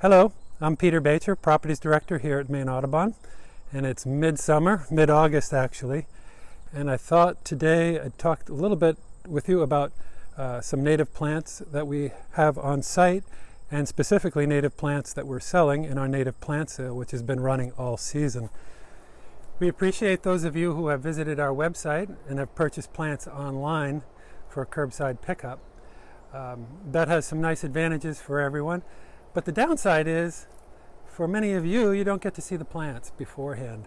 Hello, I'm Peter Bacher, Properties Director here at Maine Audubon, and it's midsummer, mid-August actually, and I thought today I'd talk a little bit with you about uh, some native plants that we have on site, and specifically native plants that we're selling in our native plant sale, which has been running all season. We appreciate those of you who have visited our website and have purchased plants online for curbside pickup. Um, that has some nice advantages for everyone. But the downside is, for many of you, you don't get to see the plants beforehand.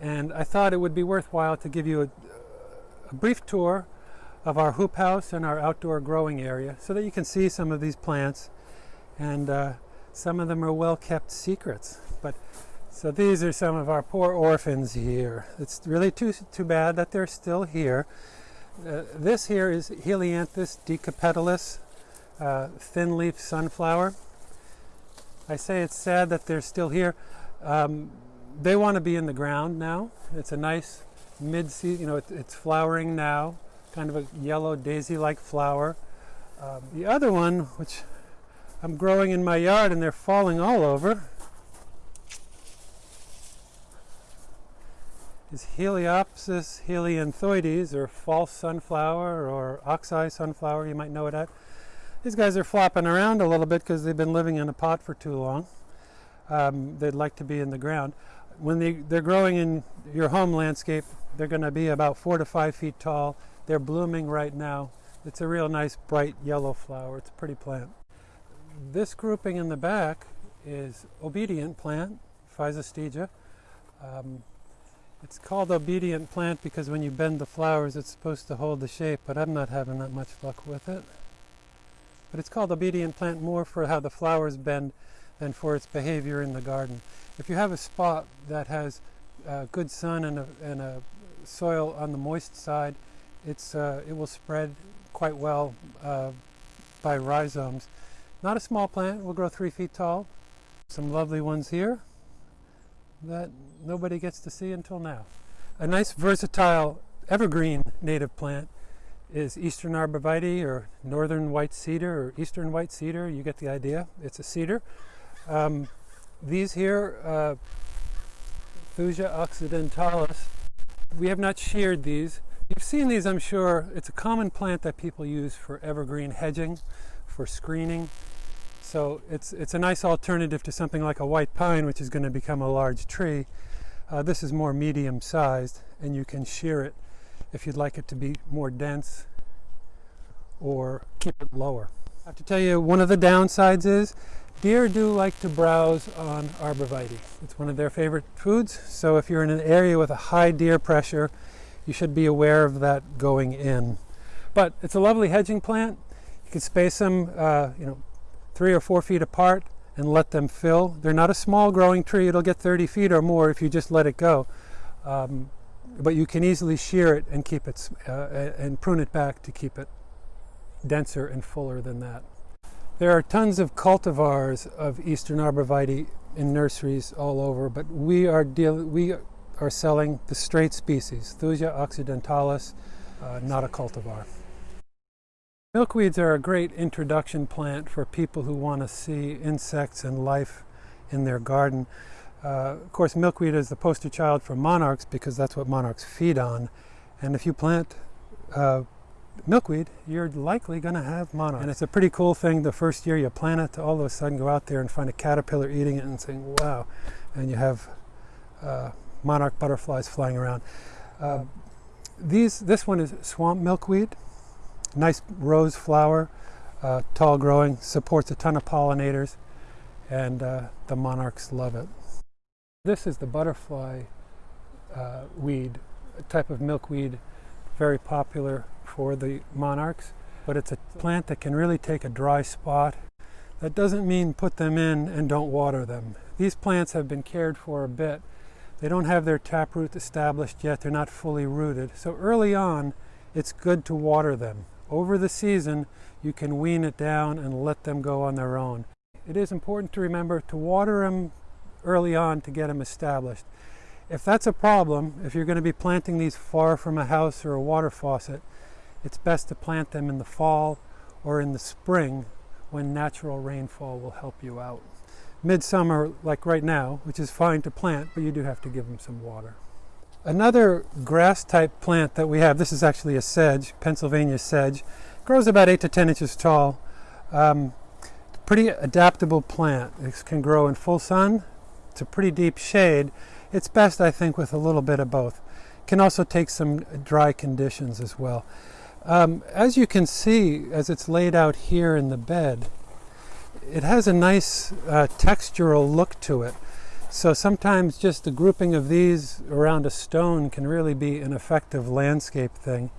And I thought it would be worthwhile to give you a, a brief tour of our hoop house and our outdoor growing area so that you can see some of these plants. And uh, some of them are well kept secrets. But so these are some of our poor orphans here. It's really too, too bad that they're still here. Uh, this here is Helianthus decapetalus, uh, thin leaf sunflower. I say it's sad that they're still here. Um, they want to be in the ground now. It's a nice mid-season, you know, it, it's flowering now, kind of a yellow daisy-like flower. Um, the other one, which I'm growing in my yard and they're falling all over, is Heliopsis helianthoides, or false sunflower, or oxeye sunflower, you might know it at. These guys are flopping around a little bit because they've been living in a pot for too long. Um, they'd like to be in the ground. When they, they're growing in your home landscape, they're going to be about four to five feet tall. They're blooming right now. It's a real nice bright yellow flower. It's a pretty plant. This grouping in the back is obedient plant, Physostegia. Um, it's called obedient plant because when you bend the flowers it's supposed to hold the shape, but I'm not having that much luck with it. But it's called obedient plant more for how the flowers bend than for its behavior in the garden. If you have a spot that has uh, good sun and a, and a, soil on the moist side, it's, uh, it will spread quite well uh, by rhizomes. Not a small plant, will grow three feet tall. Some lovely ones here that nobody gets to see until now. A nice versatile evergreen native plant is eastern arborvitae or northern white cedar or eastern white cedar. You get the idea. It's a cedar. Um, these here, uh, occidentalis, we have not sheared these. You've seen these, I'm sure. It's a common plant that people use for evergreen hedging, for screening. So it's, it's a nice alternative to something like a white pine, which is going to become a large tree. Uh, this is more medium sized, and you can shear it if you'd like it to be more dense or keep it lower. I have to tell you, one of the downsides is deer do like to browse on arborvitae. It's one of their favorite foods, so if you're in an area with a high deer pressure, you should be aware of that going in. But it's a lovely hedging plant. You can space them, uh, you know, three or four feet apart and let them fill. They're not a small growing tree. It'll get 30 feet or more if you just let it go. Um, but you can easily shear it and keep it uh, and prune it back to keep it denser and fuller than that. There are tons of cultivars of eastern arborvitae in nurseries all over, but we are deal we are selling the straight species, Thuja occidentalis, uh, not a cultivar. Milkweeds are a great introduction plant for people who want to see insects and life in their garden. Uh, of course, milkweed is the poster child for monarchs because that's what monarchs feed on. And if you plant uh, milkweed, you're likely going to have monarchs. And it's a pretty cool thing the first year you plant it to all of a sudden go out there and find a caterpillar eating it and saying, wow. And you have uh, monarch butterflies flying around. Uh, these, this one is swamp milkweed. Nice rose flower, uh, tall growing, supports a ton of pollinators, and uh, the monarchs love it. This is the butterfly uh, weed, a type of milkweed, very popular for the monarchs, but it's a plant that can really take a dry spot. That doesn't mean put them in and don't water them. These plants have been cared for a bit. They don't have their taproot established yet. They're not fully rooted. So early on, it's good to water them. Over the season, you can wean it down and let them go on their own. It is important to remember to water them early on to get them established. If that's a problem, if you're going to be planting these far from a house or a water faucet, it's best to plant them in the fall or in the spring when natural rainfall will help you out. midsummer like right now, which is fine to plant, but you do have to give them some water. Another grass type plant that we have, this is actually a sedge, Pennsylvania sedge, grows about 8 to 10 inches tall. Um, pretty adaptable plant. It can grow in full sun. A pretty deep shade. It's best, I think, with a little bit of both. Can also take some dry conditions as well. Um, as you can see, as it's laid out here in the bed, it has a nice uh, textural look to it. So sometimes just the grouping of these around a stone can really be an effective landscape thing.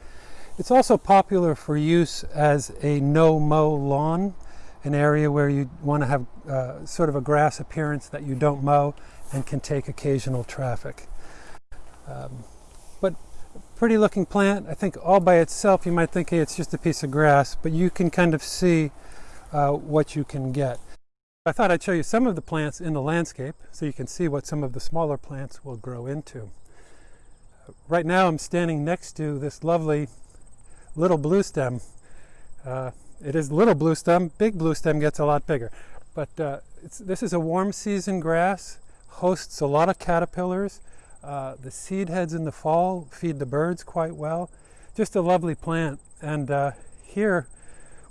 It's also popular for use as a no-mow lawn, an area where you want to have uh, sort of a grass appearance that you don't mow and can take occasional traffic. Um, but pretty looking plant. I think all by itself you might think hey, it's just a piece of grass, but you can kind of see uh, what you can get. I thought I'd show you some of the plants in the landscape so you can see what some of the smaller plants will grow into. Right now I'm standing next to this lovely little blue stem. Uh, it is little blue stem, big blue stem gets a lot bigger. But uh, this is a warm season grass, hosts a lot of caterpillars. Uh, the seed heads in the fall feed the birds quite well. Just a lovely plant. And uh, here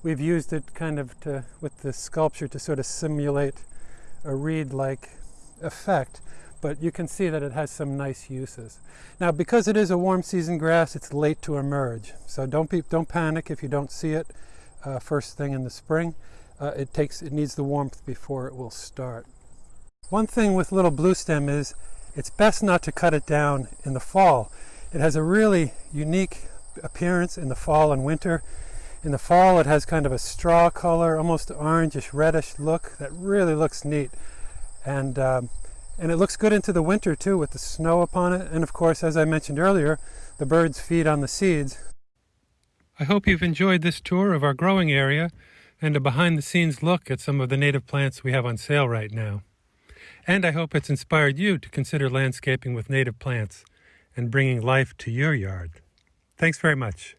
we've used it kind of to, with the sculpture to sort of simulate a reed-like effect, but you can see that it has some nice uses. Now, because it is a warm season grass, it's late to emerge. So don't, be, don't panic if you don't see it uh, first thing in the spring. Uh, it, takes, it needs the warmth before it will start. One thing with little blue stem is it's best not to cut it down in the fall. It has a really unique appearance in the fall and winter in the fall it has kind of a straw color, almost orangish reddish look that really looks neat. And, um, and it looks good into the winter too with the snow upon it. And of course, as I mentioned earlier, the birds feed on the seeds. I hope you've enjoyed this tour of our growing area and a behind the scenes look at some of the native plants we have on sale right now. And I hope it's inspired you to consider landscaping with native plants and bringing life to your yard. Thanks very much.